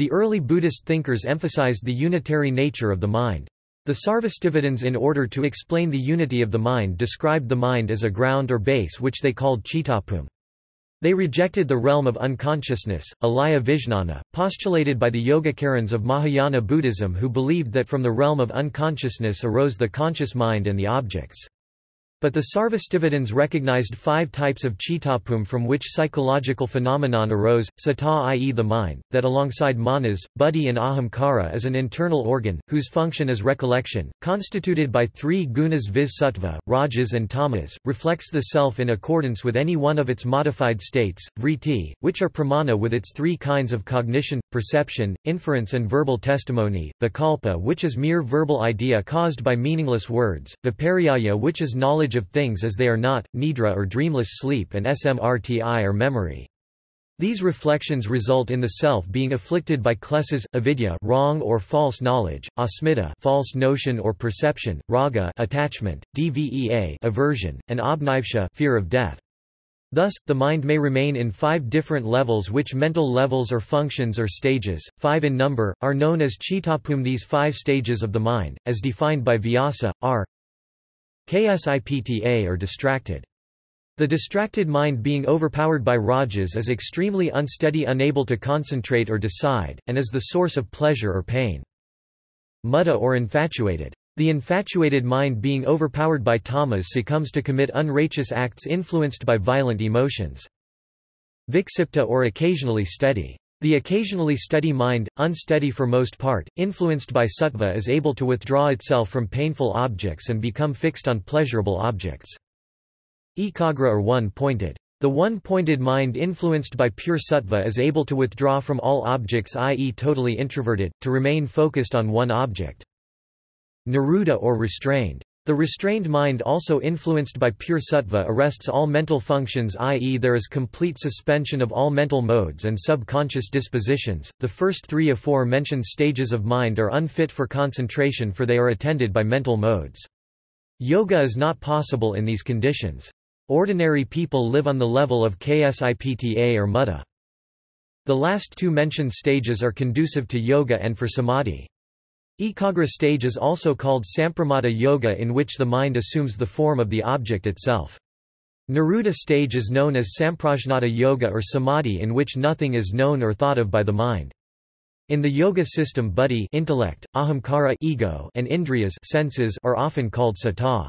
The early Buddhist thinkers emphasized the unitary nature of the mind. The Sarvastivadins in order to explain the unity of the mind described the mind as a ground or base which they called Chittabhumi. They rejected the realm of unconsciousness, alaya vijnana, postulated by the Yogacarans of Mahayana Buddhism who believed that from the realm of unconsciousness arose the conscious mind and the objects. But the Sarvastivadins recognized five types of chittabhumi from which psychological phenomenon arose, chitta i.e. the mind, that alongside manas, buddhi and ahamkara is an internal organ, whose function is recollection, constituted by three gunas viz sattva, rajas and tamas, reflects the self in accordance with any one of its modified states, vritti, which are pramana with its three kinds of cognition, perception, inference and verbal testimony, the kalpa which is mere verbal idea caused by meaningless words, viparyaya which is knowledge knowledge of things as they are not, nidra or dreamless sleep and smrti or memory. These reflections result in the self being afflicted by klesas, avidya wrong or false knowledge, asmita false notion or perception, raga attachment, dvesa aversion, and abhinivesha fear of death. Thus, the mind may remain in five different levels which mental levels or functions or stages, five in number, are known as chittabhumi These five stages of the mind, as defined by Vyasa, are Ksipta or distracted. The distracted mind being overpowered by rajas is extremely unsteady unable to concentrate or decide, and is the source of pleasure or pain. Mudha or infatuated. The infatuated mind being overpowered by tamas succumbs to commit unrighteous acts influenced by violent emotions. Viksipta or occasionally steady. The occasionally steady mind, unsteady for most part, influenced by sattva is able to withdraw itself from painful objects and become fixed on pleasurable objects. Ekagra or one-pointed. The one-pointed mind influenced by pure sattva is able to withdraw from all objects i.e. totally introverted, to remain focused on one object. Niruddha or restrained. The restrained mind also influenced by pure sattva arrests all mental functions i.e. there is complete suspension of all mental modes and subconscious dispositions. The first three aforementioned stages of mind are unfit for concentration for they are attended by mental modes. Yoga is not possible in these conditions. Ordinary people live on the level of ksipta or mudha. The last two mentioned stages are conducive to yoga and for samadhi. Ekagra stage is also called Samprajnata Yoga in which the mind assumes the form of the object itself. Niruddha stage is known as Samprajnata Yoga or Samadhi in which nothing is known or thought of by the mind. In the yoga system buddhi intellect, ahamkara ego, and indriyas senses are often called chitta.